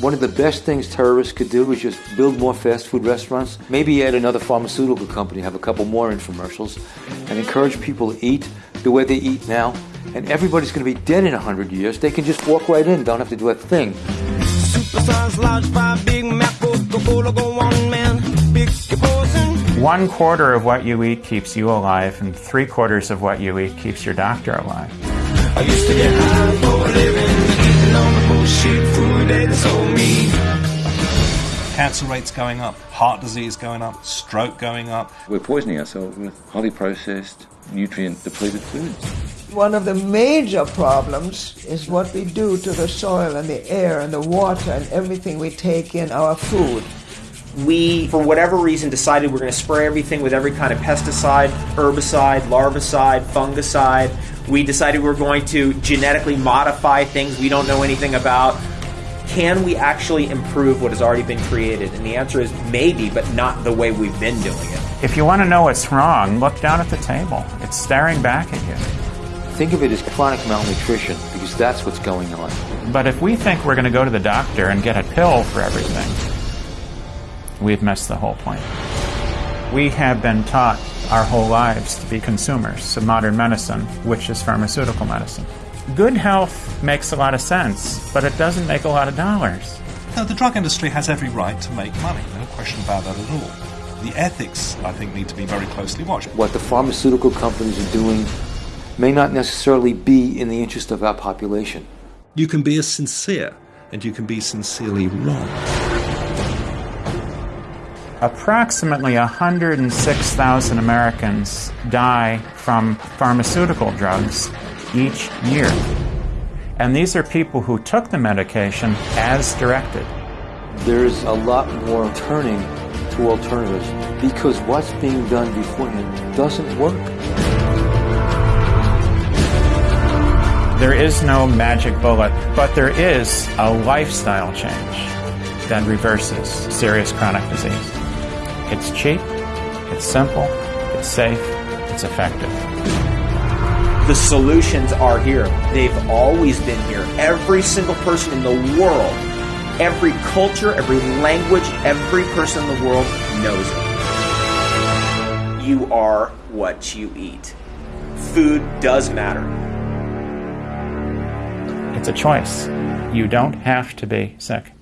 One of the best things terrorists could do is just build more fast food restaurants, maybe add another pharmaceutical company, have a couple more infomercials, and encourage people to eat the way they eat now. And everybody's going to be dead in 100 years. They can just walk right in, don't have to do a thing. One quarter of what you eat keeps you alive, and three quarters of what you eat keeps your doctor alive. Cancer rates going up, heart disease going up, stroke going up. We're poisoning ourselves with highly processed, nutrient depleted foods. One of the major problems is what we do to the soil and the air and the water and everything we take in our food we, for whatever reason, decided we're going to spray everything with every kind of pesticide, herbicide, larvicide, fungicide. We decided we we're going to genetically modify things we don't know anything about. Can we actually improve what has already been created? And the answer is maybe, but not the way we've been doing it. If you want to know what's wrong, look down at the table. It's staring back at you. Think of it as chronic malnutrition because that's what's going on. But if we think we're going to go to the doctor and get a pill for everything, we've missed the whole point. We have been taught our whole lives to be consumers of modern medicine, which is pharmaceutical medicine. Good health makes a lot of sense, but it doesn't make a lot of dollars. No, the drug industry has every right to make money, no question about that at all. The ethics, I think, need to be very closely watched. What the pharmaceutical companies are doing may not necessarily be in the interest of our population. You can be as sincere and you can be sincerely wrong. Approximately 106,000 Americans die from pharmaceutical drugs each year. And these are people who took the medication as directed. There's a lot more turning to alternatives because what's being done beforehand doesn't work. There is no magic bullet, but there is a lifestyle change that reverses serious chronic disease. It's cheap, it's simple, it's safe, it's effective. The solutions are here. They've always been here. Every single person in the world, every culture, every language, every person in the world knows it. You are what you eat. Food does matter. It's a choice. You don't have to be sick.